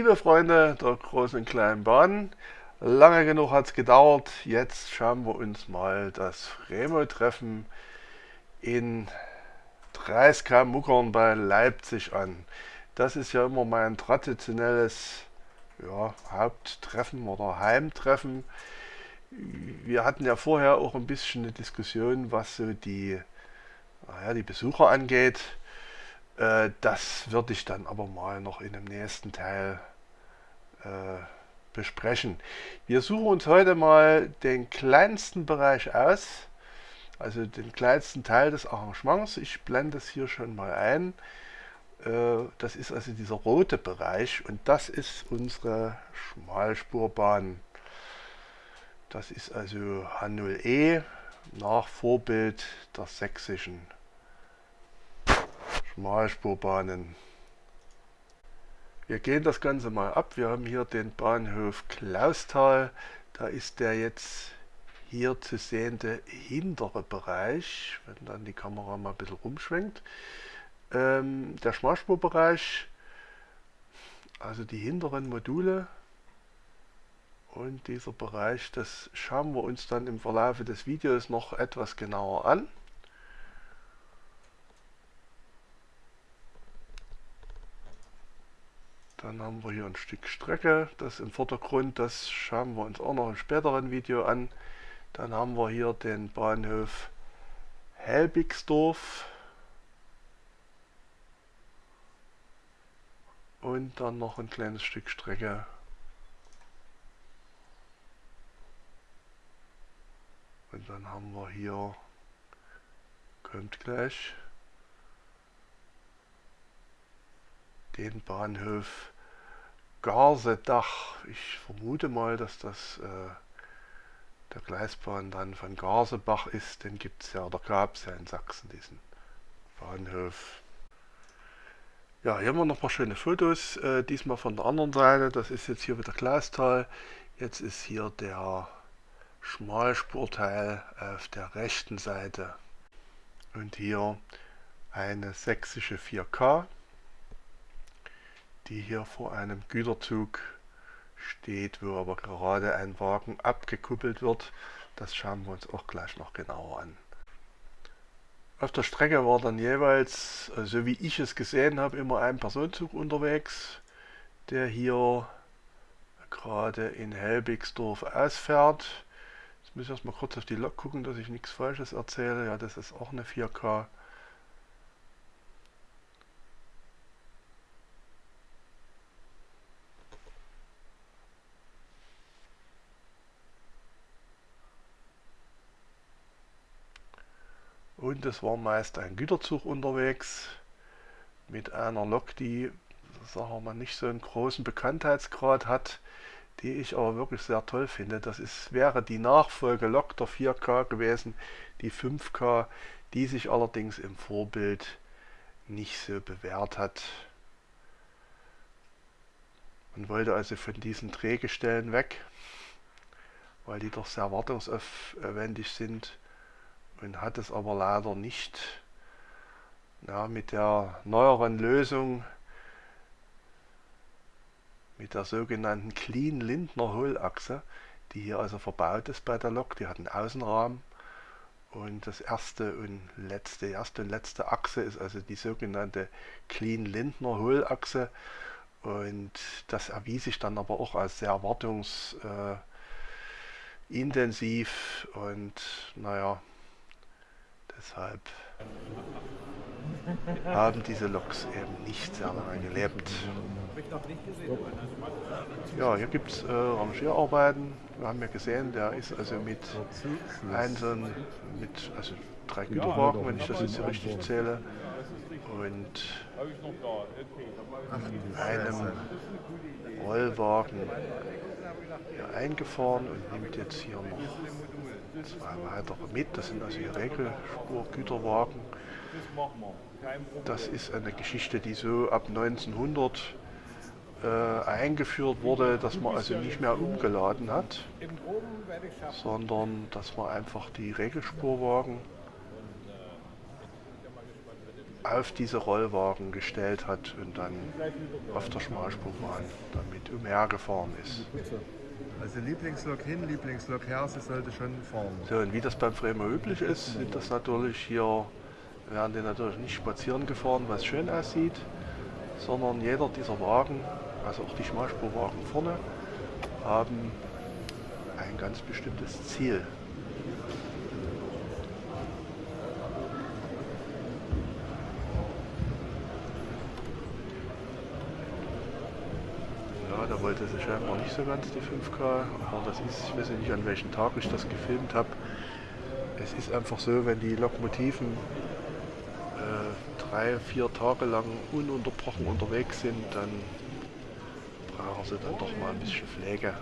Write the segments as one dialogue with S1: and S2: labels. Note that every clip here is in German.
S1: Liebe Freunde der großen und kleinen Bahn, lange genug hat es gedauert. Jetzt schauen wir uns mal das Remo-Treffen in Dreiskam Muckern bei Leipzig an. Das ist ja immer mein traditionelles ja, Haupttreffen oder Heimtreffen. Wir hatten ja vorher auch ein bisschen eine Diskussion, was so die, naja, die Besucher angeht. Äh, das würde ich dann aber mal noch in dem nächsten Teil besprechen. Wir suchen uns heute mal den kleinsten Bereich aus, also den kleinsten Teil des Arrangements. Ich blende es hier schon mal ein. Äh, das ist also dieser rote Bereich und das ist unsere Schmalspurbahn. Das ist also H0E nach Vorbild der sächsischen Schmalspurbahnen. Wir gehen das Ganze mal ab. Wir haben hier den Bahnhof Klausthal. Da ist der jetzt hier zu sehende hintere Bereich, wenn dann die Kamera mal ein bisschen rumschwenkt. Ähm, der Schmalspurbereich, also die hinteren Module und dieser Bereich, das schauen wir uns dann im Verlauf des Videos noch etwas genauer an. Dann haben wir hier ein Stück Strecke, das im Vordergrund, das schauen wir uns auch noch im späteren Video an. Dann haben wir hier den Bahnhof Helbigsdorf. Und dann noch ein kleines Stück Strecke. Und dann haben wir hier, kommt gleich, den Bahnhof Garsedach. Ich vermute mal, dass das äh, der Gleisbahn dann von Garsebach ist. Den gibt es ja, oder gab es ja in Sachsen, diesen Bahnhof. Ja, hier haben wir noch ein paar schöne Fotos, äh, diesmal von der anderen Seite. Das ist jetzt hier wieder Glastal. Jetzt ist hier der Schmalspurteil auf der rechten Seite. Und hier eine sächsische 4K die hier vor einem Güterzug steht, wo aber gerade ein Wagen abgekuppelt wird. Das schauen wir uns auch gleich noch genauer an. Auf der Strecke war dann jeweils, so also wie ich es gesehen habe, immer ein Personenzug unterwegs, der hier gerade in Helbigsdorf ausfährt. Jetzt muss ich erstmal kurz auf die Lok gucken, dass ich nichts Falsches erzähle. Ja, das ist auch eine 4K. Und es war meist ein Güterzug unterwegs mit einer Lok, die sagen wir nicht so einen großen Bekanntheitsgrad hat, die ich aber wirklich sehr toll finde. Das ist, wäre die Nachfolgelok der 4K gewesen, die 5K, die sich allerdings im Vorbild nicht so bewährt hat. Man wollte also von diesen Drehgestellen weg, weil die doch sehr wartungsaufwendig sind und hat es aber leider nicht ja, mit der neueren Lösung, mit der sogenannten Clean Lindner Hohlachse, die hier also verbaut ist bei der Lok, die hat einen Außenrahmen. Und das erste und letzte, erste und letzte Achse ist also die sogenannte Clean Lindner Hohlachse. Und das erwies sich dann aber auch als sehr wartungsintensiv äh, und naja, Deshalb haben diese Loks eben nicht lange gelebt. Ja, hier gibt es äh, Rangierarbeiten. Wir haben ja gesehen, der ist also mit einzelnen, mit also drei Güterwagen, wenn ich das jetzt hier richtig zähle, und einem Rollwagen hier eingefahren und nimmt jetzt hier noch zwei weitere mit. Das sind also hier Regelspurgüterwagen. Das ist eine Geschichte, die so ab 1900 äh, eingeführt wurde, dass man also nicht mehr umgeladen hat, sondern dass man einfach die Regelspurwagen auf diese Rollwagen gestellt hat und dann auf der Schmalspurbahn damit umhergefahren ist.
S2: Also Lieblingslok hin, Lieblingslok her, sie sollte schon fahren.
S1: So, und wie das beim Bremer üblich ist, sind das natürlich hier, werden die natürlich nicht spazieren gefahren, was schön aussieht, sondern jeder dieser Wagen, also auch die Schmalspurwagen vorne, haben ein ganz bestimmtes Ziel. Ja, da wollte sie scheinbar nicht so ganz die 5K, aber das ist, ich weiß nicht an welchem Tag ich das gefilmt habe. Es ist einfach so, wenn die Lokomotiven äh, drei, vier Tage lang ununterbrochen unterwegs sind, dann brauchen sie dann doch mal ein bisschen Pflege.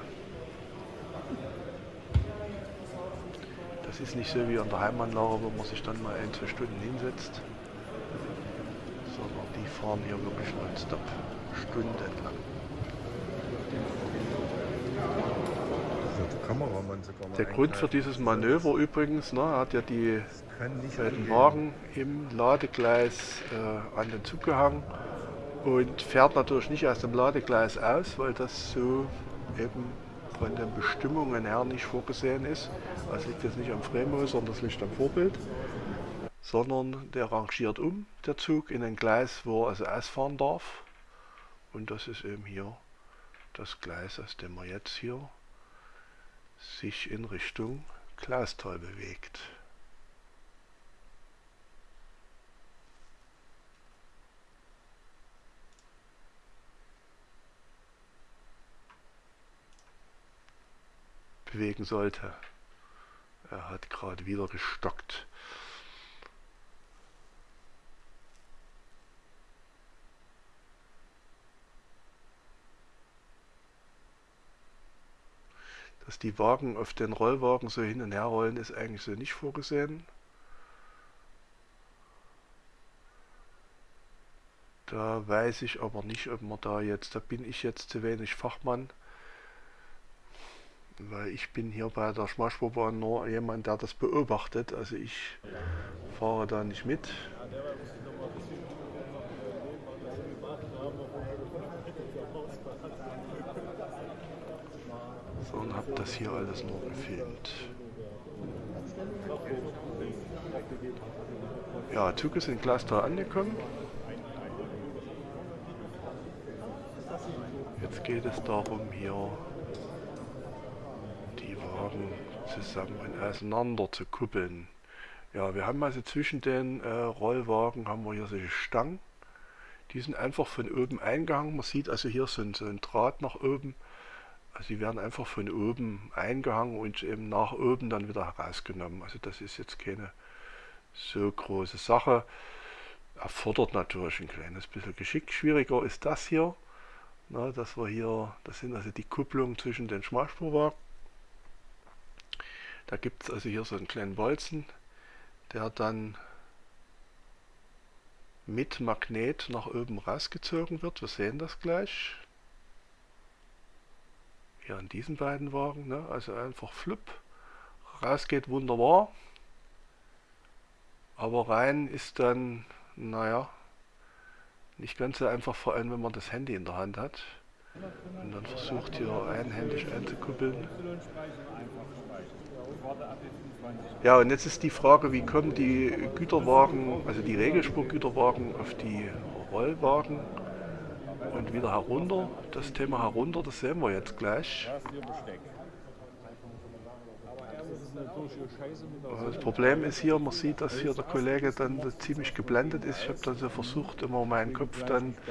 S1: Das ist nicht so wie an der Heimanlage, wo man sich dann mal ein, zwei Stunden hinsetzt, sondern die fahren hier wirklich nonstop, stundenlang.
S2: Der
S1: Grund für dieses Manöver übrigens, ne, er hat ja die
S2: angehen.
S1: Wagen im Ladegleis äh, an den Zug gehangen und fährt natürlich nicht aus dem Ladegleis aus, weil das so eben von den Bestimmungen her nicht vorgesehen ist. Das liegt jetzt nicht am Fremo, sondern das liegt am Vorbild. Sondern der rangiert um, der Zug, in ein Gleis, wo er also ausfahren darf. Und das ist eben hier das Gleis, aus dem er jetzt hier sich in Richtung Klausthal bewegt. bewegen sollte. Er hat gerade wieder gestockt. Dass die Wagen auf den Rollwagen so hin und her rollen, ist eigentlich so nicht vorgesehen. Da weiß ich aber nicht, ob man da jetzt, da bin ich jetzt zu wenig Fachmann, weil ich bin hier bei der Schmalspurbahn nur jemand, der das beobachtet. Also ich fahre da nicht mit. Sondern habe das hier alles nur gefilmt. Ja, Zug ist in Glastal angekommen. Jetzt geht es darum, hier die Wagen zusammen und auseinander zu kuppeln. Ja, wir haben also zwischen den äh, Rollwagen haben wir hier solche Stangen. Die sind einfach von oben eingehangen. Man sieht also hier so ein, so ein Draht nach oben. Die werden einfach von oben eingehangen und eben nach oben dann wieder herausgenommen. Also das ist jetzt keine so große Sache. Erfordert natürlich ein kleines bisschen Geschick. Schwieriger ist das hier. Na, dass wir hier, das sind also die Kupplungen zwischen den Schmalspurwagen. Da gibt es also hier so einen kleinen Bolzen, der dann mit Magnet nach oben rausgezogen wird. Wir sehen das gleich. Hier an diesen beiden Wagen, ne? also einfach flupp. Raus geht wunderbar. Aber rein ist dann, naja, nicht ganz so einfach, vor allem wenn man das Handy in der Hand hat und dann versucht hier einhändig einzukuppeln. Ja, und jetzt ist die Frage, wie kommen die Güterwagen, also die Regelspurgüterwagen auf die Rollwagen und wieder herunter. Das Thema herunter, das sehen wir jetzt gleich. Das Problem ist hier, man sieht, dass hier der Kollege dann ziemlich geblendet ist. Ich habe dann so versucht, immer meinen Kopf dann.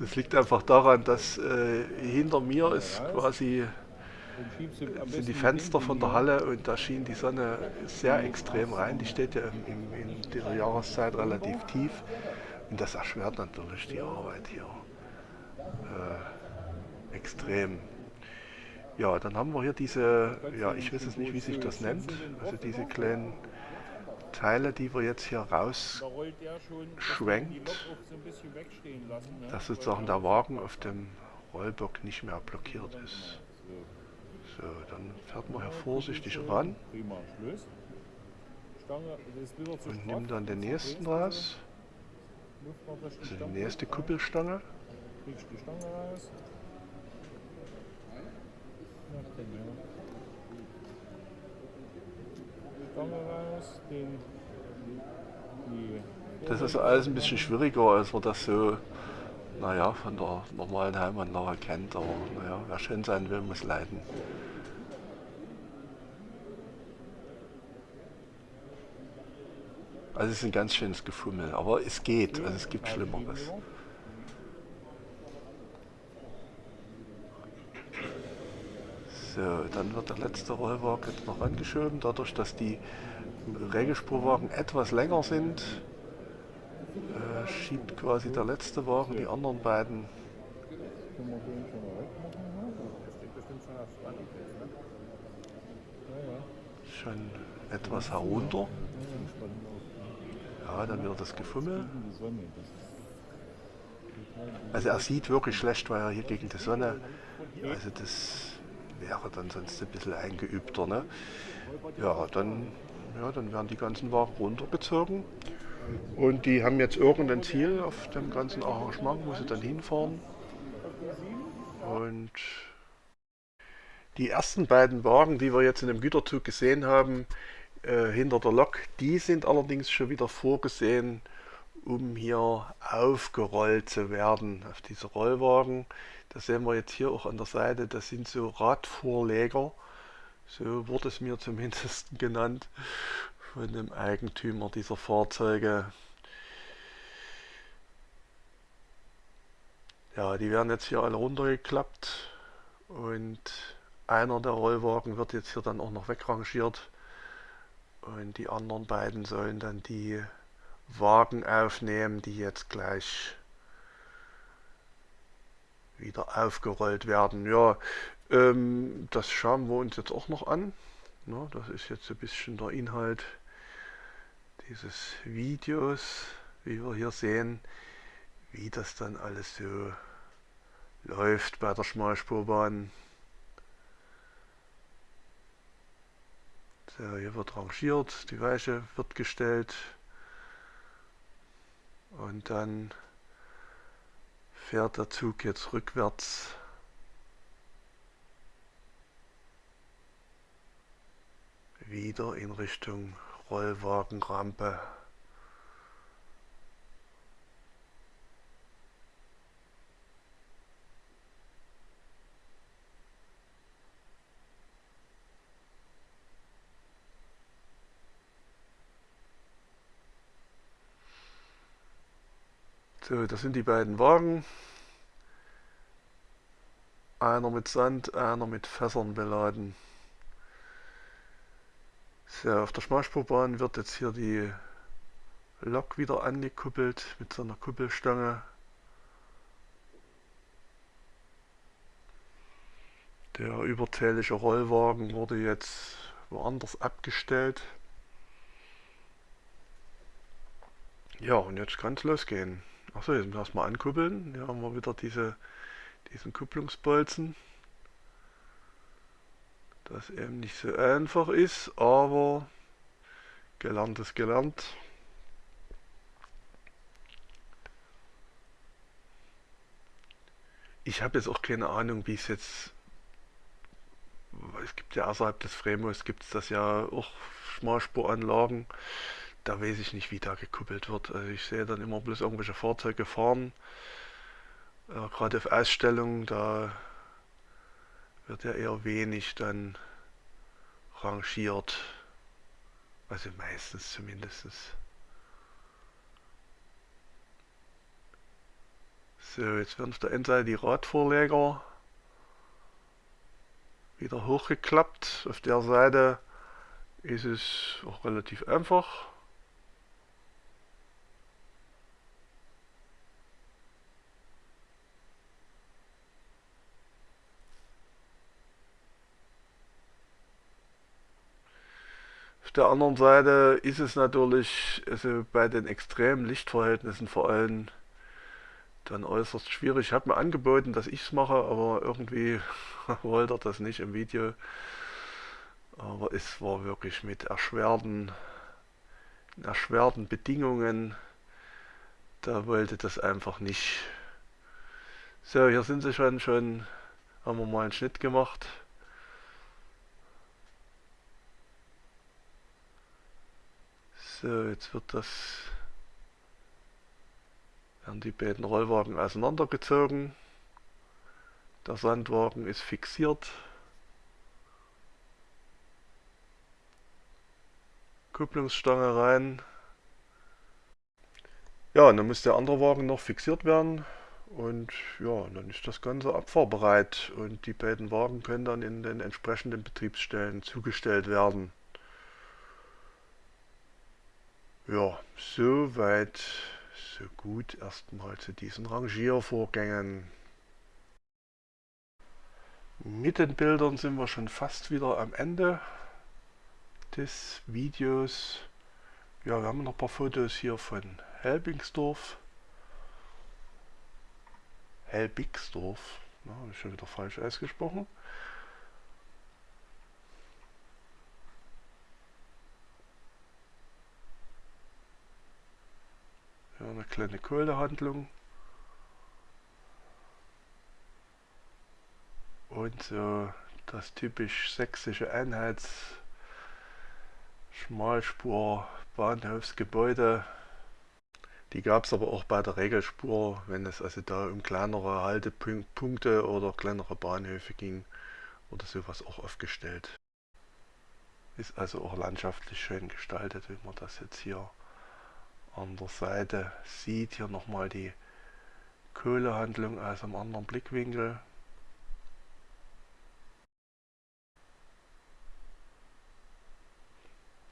S1: Das liegt einfach daran, dass äh, hinter mir ist quasi sind die Fenster von der Halle und da schien die Sonne sehr extrem rein. Die steht ja im, in dieser Jahreszeit relativ tief und das erschwert natürlich die Arbeit hier äh, extrem. Ja, dann haben wir hier diese, ja, ich weiß jetzt nicht, wie sich das nennt, also diese kleinen Teile, die wir jetzt hier rausschwenkt, dass sozusagen der Wagen auf dem Rollbock nicht mehr blockiert ist. So, dann fährt man hier vorsichtig ran. Und
S3: straff,
S1: nimm dann den nächsten raus.
S3: Noch durch die
S1: nächste Kuppelstange.
S3: Kriegst die Stange raus. Stange raus, den,
S1: Das ist alles ein bisschen schwieriger, als man das so, naja, von der normalen Heimanlage kennt. Aber naja, wer schön sein will, muss leiden. Also es ist ein ganz schönes Gefummel, aber es geht, also es gibt Schlimmeres. So, dann wird der letzte Rollwagen jetzt noch angeschoben. Dadurch, dass die Regelspurwagen etwas länger sind, äh, schiebt quasi der letzte Wagen die anderen beiden
S3: schon
S1: etwas herunter.
S3: Ja,
S1: dann wieder das Gefummel. Also er sieht wirklich schlecht, weil er hier gegen die Sonne, also das wäre dann sonst ein bisschen eingeübter. Ne? Ja, dann, ja, dann werden die ganzen Wagen runtergezogen. Und die haben jetzt irgendein Ziel auf dem ganzen Arrangement, wo sie dann hinfahren. Und die ersten beiden Wagen, die wir jetzt in dem Güterzug gesehen haben, äh, hinter der Lok, die sind allerdings schon wieder vorgesehen, um hier aufgerollt zu werden auf diese Rollwagen. Das sehen wir jetzt hier auch an der Seite, das sind so Radvorleger. So wurde es mir zumindest genannt von dem Eigentümer dieser Fahrzeuge. Ja, die werden jetzt hier alle runtergeklappt und einer der Rollwagen wird jetzt hier dann auch noch wegrangiert und die anderen beiden sollen dann die Wagen aufnehmen, die jetzt gleich wieder aufgerollt werden. Ja, ähm, das schauen wir uns jetzt auch noch an. Na, das ist jetzt ein bisschen der Inhalt dieses Videos, wie wir hier sehen, wie das dann alles so läuft bei der Schmalspurbahn. So, hier wird rangiert, die Weiche wird gestellt und dann fährt der Zug jetzt rückwärts wieder in Richtung Rollwagenrampe. So, das sind die beiden Wagen. Einer mit Sand, einer mit Fässern beladen. So, auf der Schmalspurbahn wird jetzt hier die Lok wieder angekuppelt mit so einer Kuppelstange. Der überzählige Rollwagen wurde jetzt woanders abgestellt. Ja, und jetzt kann es losgehen. Achso, jetzt erstmal ankuppeln. Hier haben wir wieder diese, diesen Kupplungsbolzen. Das eben nicht so einfach ist, aber gelernt ist gelernt. Ich habe jetzt auch keine Ahnung, wie es jetzt. Es gibt ja außerhalb des Fremos gibt es das ja auch Schmalspuranlagen. Da weiß ich nicht, wie da gekuppelt wird. Also ich sehe dann immer bloß irgendwelche Fahrzeuge fahren. Äh, Gerade auf Ausstellungen, da wird ja eher wenig dann rangiert. Also meistens zumindest. So, jetzt werden auf der Endseite die Radvorleger wieder hochgeklappt. Auf der Seite ist es auch relativ einfach. Der anderen Seite ist es natürlich also bei den extremen Lichtverhältnissen vor allem dann äußerst schwierig. Ich habe mir angeboten, dass ich es mache, aber irgendwie wollte er das nicht im Video. Aber es war wirklich mit erschwerten erschwerten Bedingungen, da wollte das einfach nicht. So, hier sind sie schon, schon haben wir mal einen Schnitt gemacht. So, jetzt wird das, werden die beiden Rollwagen auseinandergezogen. Der Sandwagen ist fixiert. Kupplungsstange rein. Ja, und dann muss der andere Wagen noch fixiert werden. Und ja, dann ist das Ganze abfahrbereit und die beiden Wagen können dann in den entsprechenden Betriebsstellen zugestellt werden. Ja, soweit, so gut erstmal zu diesen Rangiervorgängen. Mit den Bildern sind wir schon fast wieder am Ende des Videos. Ja, wir haben noch ein paar Fotos hier von Helbingsdorf. Helbigsdorf, na, habe ich schon wieder falsch ausgesprochen. Eine kleine Kohlehandlung. Und so das typisch sächsische Einheits Schmalspur Bahnhofsgebäude. Die gab es aber auch bei der Regelspur, wenn es also da um kleinere Haltepunkte oder kleinere Bahnhöfe ging oder sowas auch aufgestellt. Ist also auch landschaftlich schön gestaltet, wie man das jetzt hier an der Seite sieht. Hier nochmal die Kohlehandlung aus einem anderen Blickwinkel.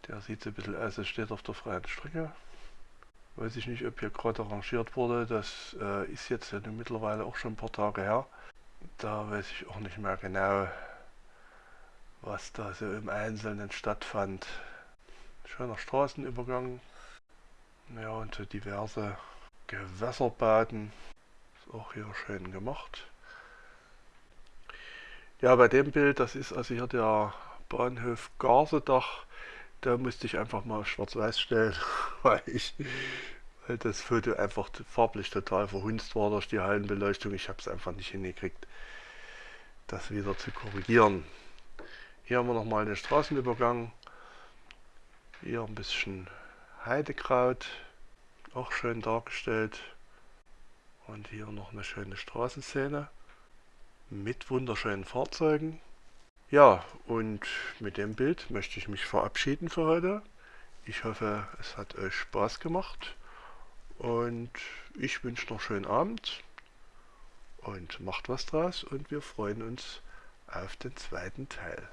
S1: Der sieht so ein bisschen aus, als steht auf der freien Strecke. Weiß ich nicht, ob hier gerade arrangiert wurde. Das äh, ist jetzt ja mittlerweile auch schon ein paar Tage her. Da weiß ich auch nicht mehr genau, was da so im Einzelnen stattfand. Schöner Straßenübergang. Ja, und so diverse Gewässerbaden. Ist auch hier schön gemacht. Ja, bei dem Bild, das ist also hier der Bahnhof Garsedach da musste ich einfach mal schwarz-weiß stellen, weil ich weil das Foto einfach farblich total verhunzt war durch die Hallenbeleuchtung. Ich habe es einfach nicht hingekriegt, das wieder zu korrigieren. Hier haben wir nochmal den Straßenübergang. Hier ein bisschen Heidekraut, auch schön dargestellt. Und hier noch eine schöne Straßenszene mit wunderschönen Fahrzeugen. Ja, und mit dem Bild möchte ich mich verabschieden für heute. Ich hoffe, es hat euch Spaß gemacht und ich wünsche noch schönen Abend und macht was draus und wir freuen uns auf den zweiten Teil.